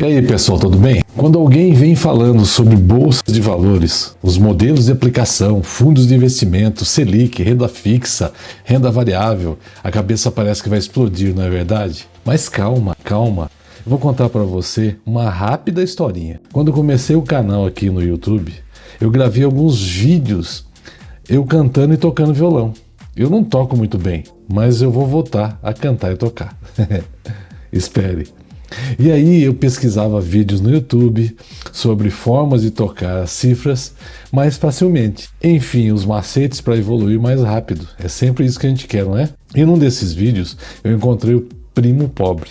E aí pessoal, tudo bem? Quando alguém vem falando sobre bolsas de valores, os modelos de aplicação, fundos de investimento, Selic, renda fixa, renda variável, a cabeça parece que vai explodir, não é verdade? Mas calma, calma. Eu vou contar para você uma rápida historinha. Quando comecei o canal aqui no YouTube, eu gravei alguns vídeos eu cantando e tocando violão. Eu não toco muito bem, mas eu vou voltar a cantar e tocar. Espere. E aí eu pesquisava vídeos no YouTube sobre formas de tocar as cifras mais facilmente. Enfim, os macetes para evoluir mais rápido. É sempre isso que a gente quer, não é? E num desses vídeos eu encontrei o Primo Pobre,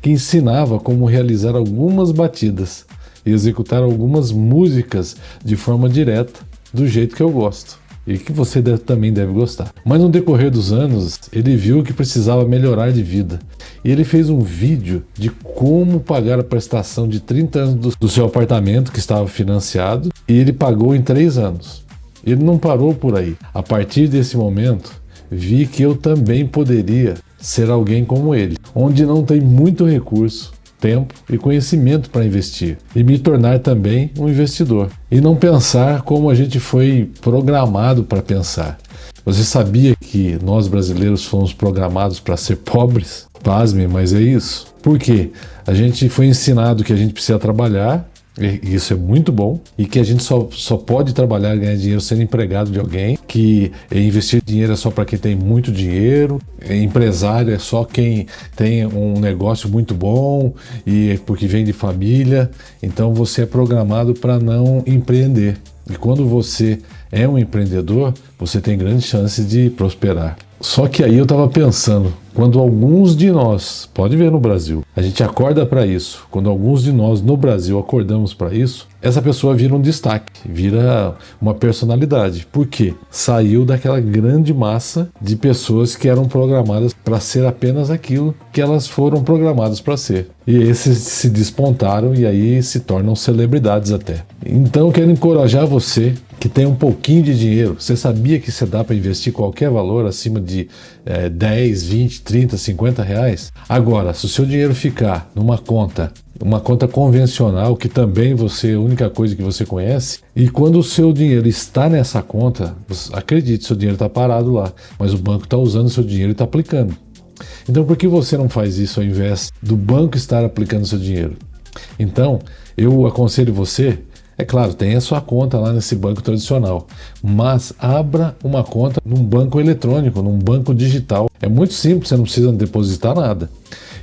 que ensinava como realizar algumas batidas e executar algumas músicas de forma direta, do jeito que eu gosto e que você deve, também deve gostar. Mas no decorrer dos anos, ele viu que precisava melhorar de vida. E ele fez um vídeo de como pagar a prestação de 30 anos do, do seu apartamento que estava financiado e ele pagou em 3 anos. Ele não parou por aí. A partir desse momento, vi que eu também poderia ser alguém como ele, onde não tem muito recurso, tempo e conhecimento para investir e me tornar também um investidor e não pensar como a gente foi programado para pensar. Você sabia que nós brasileiros fomos programados para ser pobres? Pasme, mas é isso. Por quê? A gente foi ensinado que a gente precisa trabalhar e isso é muito bom. E que a gente só, só pode trabalhar e ganhar dinheiro sendo empregado de alguém. Que investir dinheiro é só para quem tem muito dinheiro. Empresário é só quem tem um negócio muito bom e porque vem de família. Então você é programado para não empreender. E quando você é um empreendedor, você tem grande chance de prosperar. Só que aí eu estava pensando, quando alguns de nós, pode ver no Brasil, a gente acorda para isso, quando alguns de nós no Brasil acordamos para isso, essa pessoa vira um destaque, vira uma personalidade. Por quê? Saiu daquela grande massa de pessoas que eram programadas para ser apenas aquilo que elas foram programadas para ser. E esses se despontaram e aí se tornam celebridades até. Então quero encorajar você que tem um pouquinho de dinheiro, você sabia que você dá para investir qualquer valor acima de é, 10, 20, 30, 50 reais? Agora, se o seu dinheiro ficar numa conta, uma conta convencional, que também você, a única coisa que você conhece, e quando o seu dinheiro está nessa conta, acredite, seu dinheiro está parado lá, mas o banco está usando seu dinheiro e está aplicando. Então por que você não faz isso ao invés do banco estar aplicando seu dinheiro? Então, eu aconselho você é claro, tem a sua conta lá nesse banco tradicional, mas abra uma conta num banco eletrônico, num banco digital. É muito simples, você não precisa depositar nada.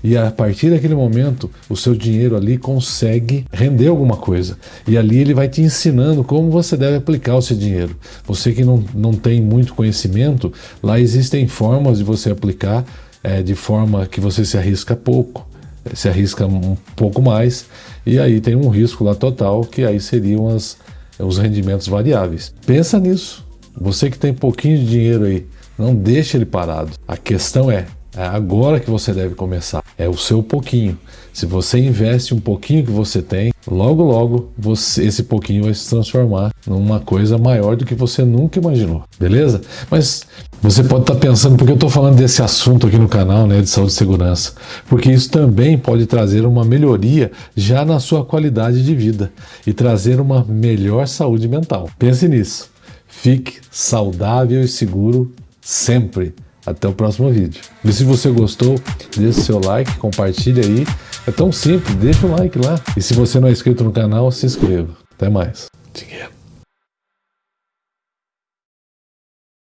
E a partir daquele momento, o seu dinheiro ali consegue render alguma coisa. E ali ele vai te ensinando como você deve aplicar o seu dinheiro. Você que não, não tem muito conhecimento, lá existem formas de você aplicar é, de forma que você se arrisca pouco se arrisca um pouco mais e aí tem um risco lá total que aí seriam as, os rendimentos variáveis. Pensa nisso. Você que tem pouquinho de dinheiro aí, não deixe ele parado. A questão é, é agora que você deve começar. É o seu pouquinho. Se você investe um pouquinho que você tem, logo logo você, esse pouquinho vai se transformar numa coisa maior do que você nunca imaginou. Beleza? Mas você pode estar pensando, por que eu estou falando desse assunto aqui no canal né, de saúde e segurança? Porque isso também pode trazer uma melhoria já na sua qualidade de vida e trazer uma melhor saúde mental. Pense nisso. Fique saudável e seguro sempre. Até o próximo vídeo. E se você gostou, deixe seu like, compartilhe aí. É tão simples, deixa o like lá. E se você não é inscrito no canal, se inscreva. Até mais.